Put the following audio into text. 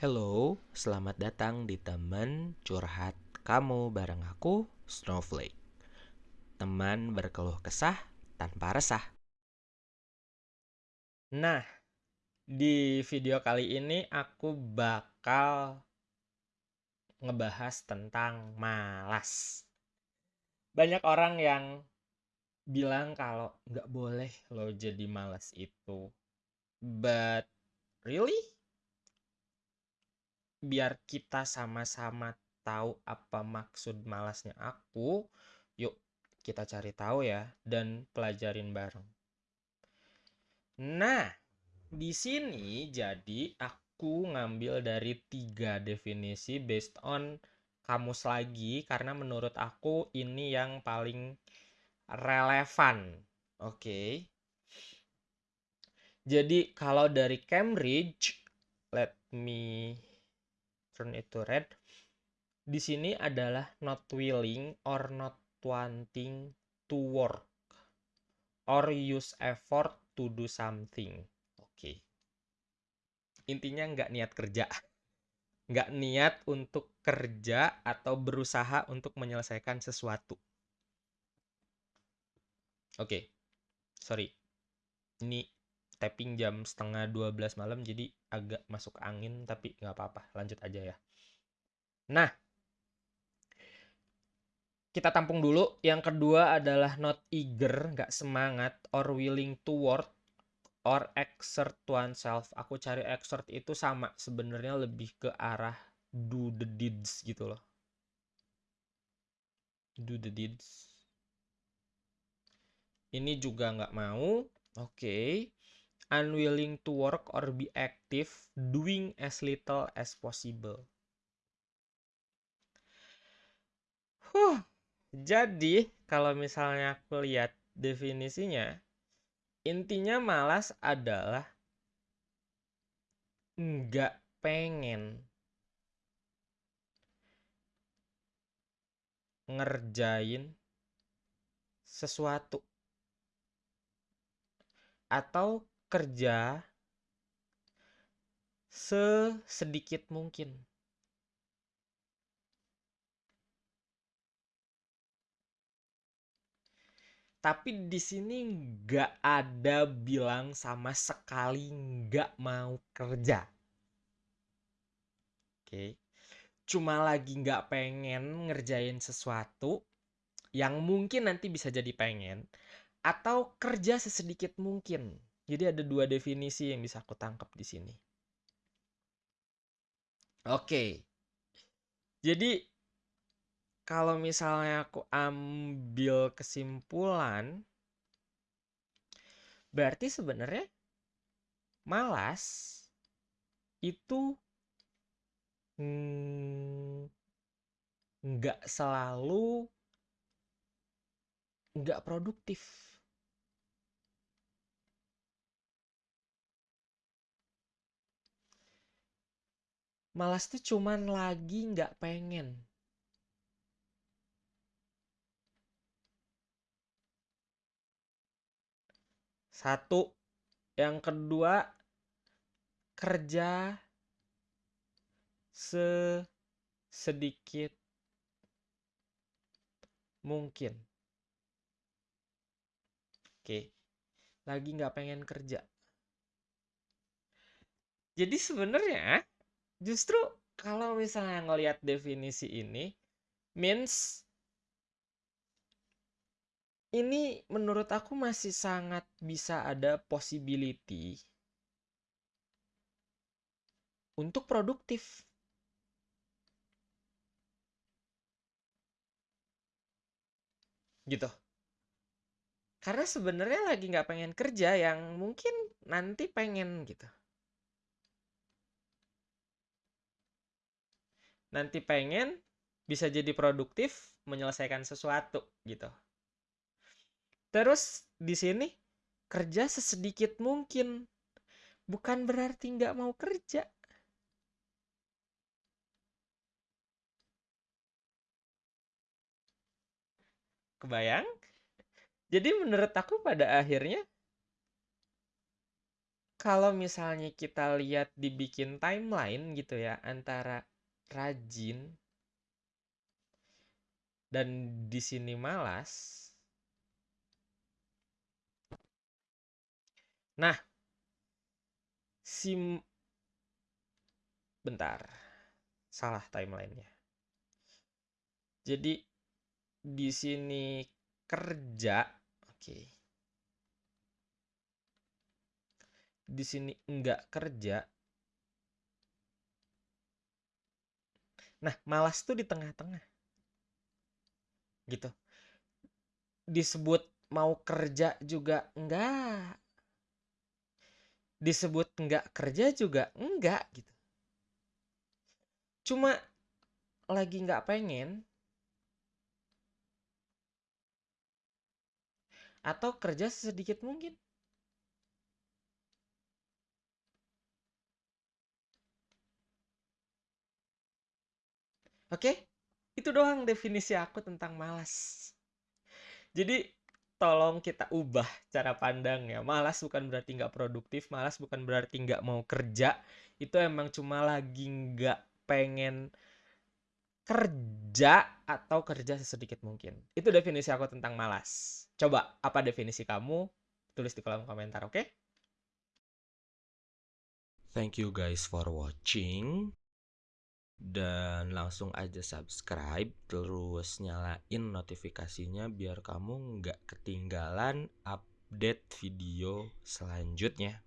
Hello, selamat datang di teman curhat kamu bareng aku, Snowflake. Teman berkeluh kesah tanpa resah. Nah, di video kali ini aku bakal ngebahas tentang malas. Banyak orang yang bilang kalau nggak boleh lo jadi malas itu. But really? Biar kita sama-sama tahu apa maksud malasnya aku, yuk kita cari tahu ya dan pelajarin bareng. Nah, di sini jadi aku ngambil dari tiga definisi based on kamus lagi karena menurut aku ini yang paling relevan. Oke. Okay. Jadi kalau dari Cambridge, let me turn it to red. Di sini adalah not willing or not wanting to work or use effort to do something. Oke. Okay. Intinya nggak niat kerja. Nggak niat untuk kerja atau berusaha untuk menyelesaikan sesuatu. Oke. Okay. Sorry. Ini tapping jam setengah 12 malam jadi agak masuk angin tapi nggak apa-apa lanjut aja ya. Nah kita tampung dulu. Yang kedua adalah not eager nggak semangat or willing to work or exert oneself. Aku cari exert itu sama sebenarnya lebih ke arah do the deeds gitu loh. Do the deeds. Ini juga nggak mau oke. okay unwilling to work or be active, doing as little as possible. Huh. Jadi, kalau misalnya aku lihat definisinya, intinya malas adalah nggak pengen ngerjain sesuatu atau kerja sesedikit mungkin. Tapi di sini nggak ada bilang sama sekali nggak mau kerja. Oke. Cuma lagi nggak pengen ngerjain sesuatu yang mungkin nanti bisa jadi pengen. Atau kerja sesedikit mungkin. Jadi ada dua definisi yang bisa aku tangkap di sini. Oke. Jadi kalau misalnya aku ambil kesimpulan berarti sebenarnya malas itu nggak selalu nggak produktif. Malas tuh cuman lagi nggak pengen. Satu. Yang kedua kerja sedikit mungkin. Oke lagi nggak pengen kerja. Jadi sebenarnya justru kalau misalnya ngelihat definisi ini means ini menurut aku masih sangat bisa ada possibility untuk produktif. Gitu. Karena sebenarnya lagi nggak pengen kerja yang mungkin nanti pengen gitu. Nanti pengen bisa jadi produktif menyelesaikan sesuatu gitu. Terus di sini kerja sesedikit mungkin bukan berarti nggak mau kerja. Kebayang? Jadi menurut aku pada akhirnya kalau misalnya kita lihat dibikin timeline gitu ya antara rajin dan di sini malas. Nah, sim bentar. Salah timelinenya. Jadi di sini kerja, oke. Di sini enggak kerja. Nah, malas tuh di tengah-tengah. Gitu. Disebut mau kerja juga enggak. Disebut enggak kerja juga enggak gitu. Cuma lagi nggak pengen atau kerja sedikit mungkin. Oke, itu doang definisi aku tentang malas. Jadi tolong kita ubah cara pandang ya. Malas bukan berarti nggak produktif, malas bukan berarti nggak mau kerja. Itu emang cuma lagi nggak pengen kerja atau kerja sesedikit mungkin. Itu definisi aku tentang malas. Coba, apa definisi kamu? Tulis di kolom komentar, oke? Okay? Thank you guys for watching dan langsung aja subscribe terus nyalain notifikasinya biar kamu nggak ketinggalan update video selanjutnya